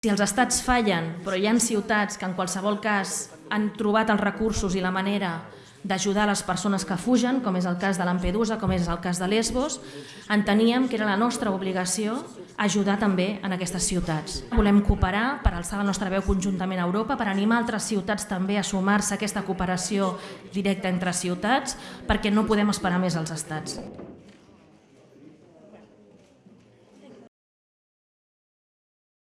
Si els estats fallen, però hi ha ciutats que en qualsevol cas han trobat els recursos i la manera d'ajudar les persones que fugen, com és el cas de Lampedusa, com és el cas de Lesbos, enteníem que era la nostra obligació ajudar també en aquestes ciutats. Volem cooperar per alçar la nostra veu conjuntament a Europa, per animar altres ciutats també a sumar-se a aquesta cooperació directa entre ciutats, perquè no podem esperar més als estats.